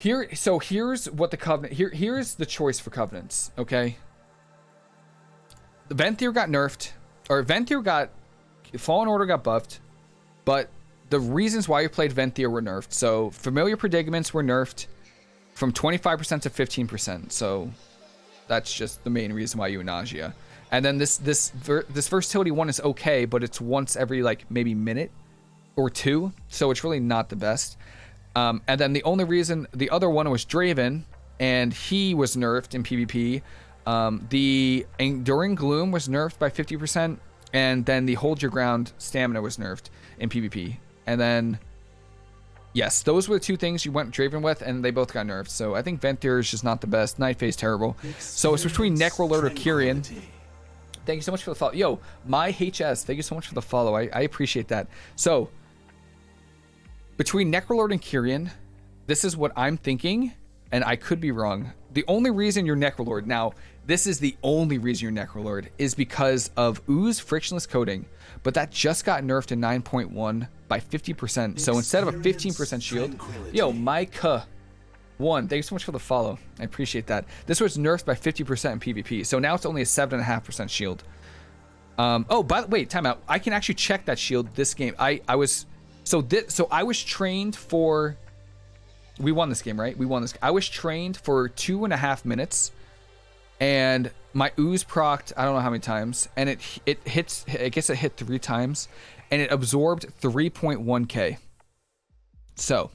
Here, so here's what the covenant. Here, here's the choice for covenants. Okay. The Venthyr got nerfed, or Venthyr got Fallen Order got buffed, but the reasons why you played Venthyr were nerfed. So familiar predicaments were nerfed from 25% to 15%. So that's just the main reason why you Nadjia. And then this this this versatility one is okay, but it's once every like maybe minute or two, so it's really not the best. Um, and then the only reason the other one was Draven, and he was nerfed in PvP. Um, the Enduring Gloom was nerfed by 50%, and then the Hold Your Ground stamina was nerfed in PvP. And then, yes, those were the two things you went Draven with, and they both got nerfed. So I think Venthyr is just not the best. Night Fae terrible. So it's between Necrolord or Kyrian. Thank you so much for the follow. Yo, my HS, thank you so much for the follow. I, I appreciate that. So, between Necrolord and Kyrian, this is what I'm thinking, and I could be wrong. The only reason you're Necrolord, now, this is the only reason you're Necrolord, is because of Ooze frictionless coating, but that just got nerfed in 9.1 by 50%. So instead of a 15% shield, yo, Micah one, thank you so much for the follow. I appreciate that. This was nerfed by 50% in PvP, so now it's only a 7.5% shield. Um, oh, by the wait, time out. I can actually check that shield this game. I, I was, so this, so I was trained for, we won this game, right? We won this. I was trained for two and a half minutes, and my ooze procced, I don't know how many times, and it, it hits, I guess it hit three times, and it absorbed 3.1k. So,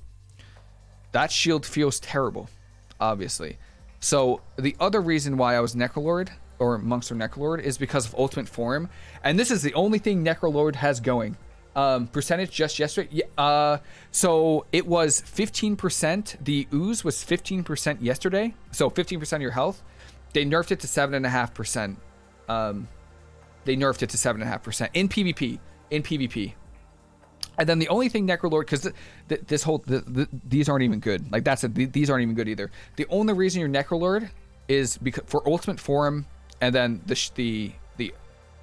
that shield feels terrible, obviously. So the other reason why I was Necrolord or Monster Necrolord is because of Ultimate Form, and this is the only thing Necrolord has going. Um, percentage just yesterday. Uh, so it was 15%. The ooze was 15% yesterday. So 15% of your health. They nerfed it to 7.5%. Um, they nerfed it to 7.5% in PvP. In PvP. And then the only thing Necrolord, because th th this whole th th these aren't even good. Like that's it. These aren't even good either. The only reason you're Necrolord is because for Ultimate Form, and then the the the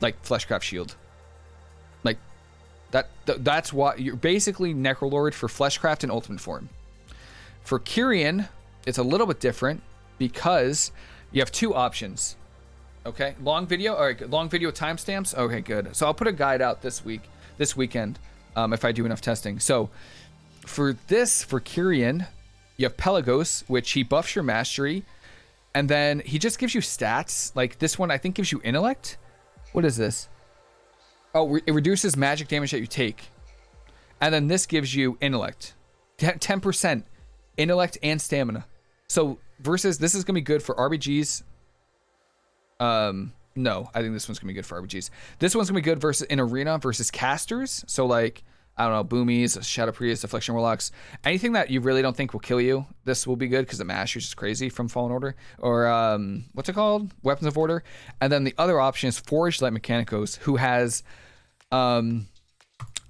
like Fleshcraft Shield. That. Th that's why you're basically Necrolord for Fleshcraft and Ultimate Form. For Kyrian, it's a little bit different because you have two options. Okay, long video. All right, long video timestamps. Okay, good. So I'll put a guide out this week, this weekend um, if I do enough testing. So for this, for Kyrian, you have Pelagos, which he buffs your mastery, and then he just gives you stats. Like this one, I think gives you intellect. What is this? Oh, it reduces magic damage that you take. And then this gives you intellect. 10% intellect and stamina. So versus this is going to be good for RBGs. Um, no, I think this one's gonna be good for RBGs. This one's gonna be good versus in arena versus casters. So like I don't know, boomies, shadow priest, affliction warlocks, anything that you really don't think will kill you. This will be good because the mash is just crazy from Fallen Order or um, what's it called, Weapons of Order. And then the other option is Forged Light Mikanikos, who has um,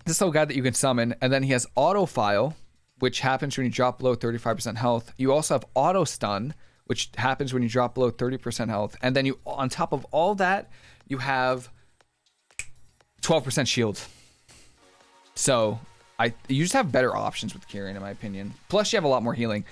this little guy that you can summon, and then he has Auto File, which happens when you drop below 35% health. You also have Auto Stun which happens when you drop below 30% health. And then you, on top of all that, you have 12% shield. So I, you just have better options with Kyrian, in my opinion. Plus, you have a lot more healing.